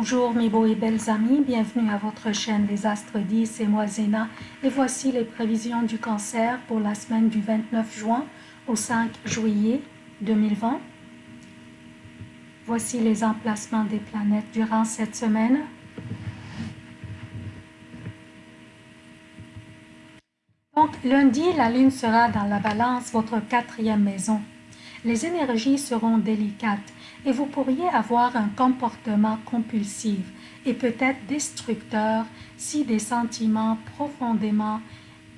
Bonjour mes beaux et belles amis, bienvenue à votre chaîne Les Astres 10, c'est moi Zéna et voici les prévisions du cancer pour la semaine du 29 juin au 5 juillet 2020. Voici les emplacements des planètes durant cette semaine. Donc lundi, la lune sera dans la balance, votre quatrième maison. Les énergies seront délicates et vous pourriez avoir un comportement compulsif et peut-être destructeur si des sentiments profondément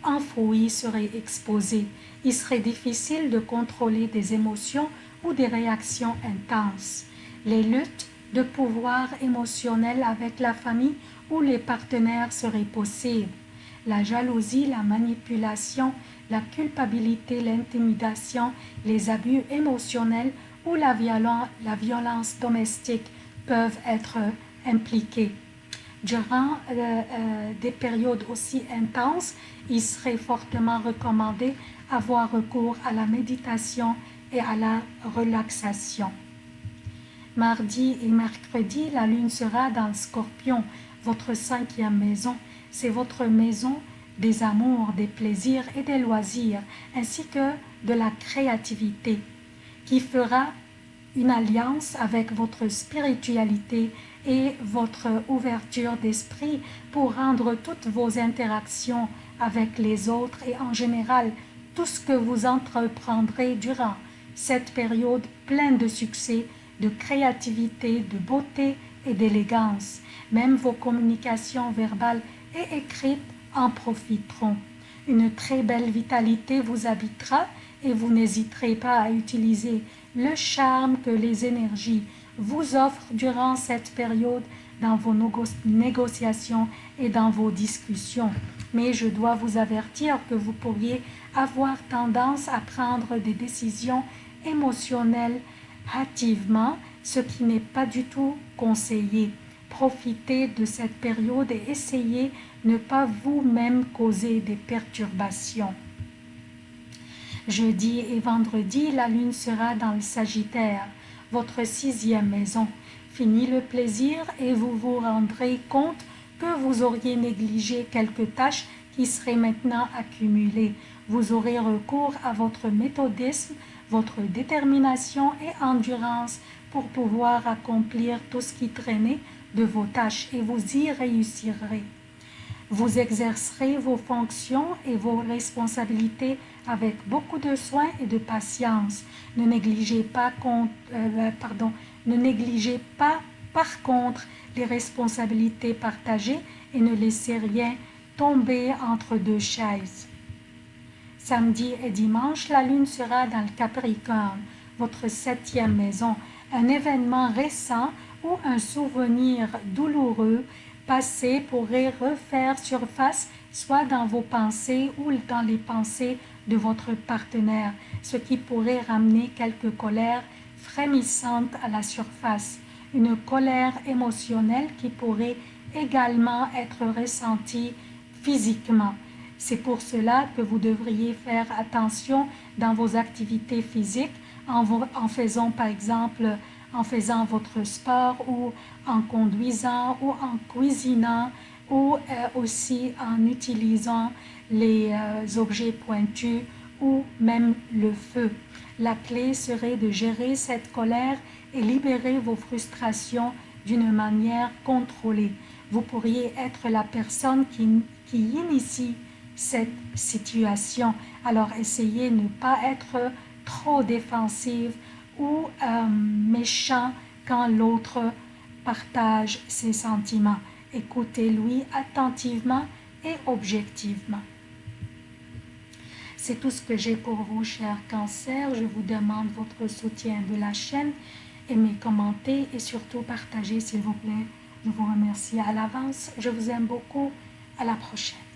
enfouis seraient exposés. Il serait difficile de contrôler des émotions ou des réactions intenses. Les luttes de pouvoir émotionnel avec la famille ou les partenaires seraient possibles. La jalousie, la manipulation, la culpabilité, l'intimidation, les abus émotionnels ou la, violence domestique peuvent être impliqués. Durant euh, euh, des périodes aussi intenses, il serait fortement recommandé avoir recours à la méditation et à la relaxation. Mardi et mercredi, la lune sera dans le scorpion, votre cinquième maison. C'est votre maison des amours, des plaisirs et des loisirs, ainsi que de la créativité, qui fera une alliance avec votre spiritualité et votre ouverture d'esprit pour rendre toutes vos interactions avec les autres et en général tout ce que vous entreprendrez durant cette période pleine de succès, de créativité, de beauté et d'élégance. Même vos communications verbales et écrites en profiteront. Une très belle vitalité vous habitera et vous n'hésiterez pas à utiliser le charme que les énergies vous offrent durant cette période dans vos négociations et dans vos discussions. Mais je dois vous avertir que vous pourriez avoir tendance à prendre des décisions émotionnelles hâtivement, ce qui n'est pas du tout conseillé. Profitez de cette période et essayez ne pas vous-même causer des perturbations. Jeudi et vendredi, la lune sera dans le Sagittaire, votre sixième maison. Fini le plaisir et vous vous rendrez compte que vous auriez négligé quelques tâches qui seraient maintenant accumulées. Vous aurez recours à votre méthodisme, votre détermination et endurance pour pouvoir accomplir tout ce qui traînait de vos tâches et vous y réussirez. Vous exercerez vos fonctions et vos responsabilités avec beaucoup de soin et de patience. Ne négligez pas, euh, pardon, ne négligez pas par contre les responsabilités partagées et ne laissez rien tomber entre deux chaises. Samedi et dimanche, la lune sera dans le Capricorne, votre septième maison. Un événement récent ou un souvenir douloureux passé pourrait refaire surface soit dans vos pensées ou dans les pensées de votre partenaire, ce qui pourrait ramener quelques colères frémissantes à la surface, une colère émotionnelle qui pourrait également être ressentie physiquement. C'est pour cela que vous devriez faire attention dans vos activités physiques en, en faisant par exemple en faisant votre sport ou en conduisant ou en cuisinant ou euh, aussi en utilisant les euh, objets pointus ou même le feu. La clé serait de gérer cette colère et libérer vos frustrations d'une manière contrôlée. Vous pourriez être la personne qui, qui initie cette situation. Alors essayez de ne pas être trop défensive ou euh, méchant quand l'autre partage ses sentiments. Écoutez-lui attentivement et objectivement. C'est tout ce que j'ai pour vous, chers cancers. Je vous demande votre soutien de la chaîne. Aimez, commentez et surtout partagez, s'il vous plaît. Je vous remercie à l'avance. Je vous aime beaucoup. À la prochaine.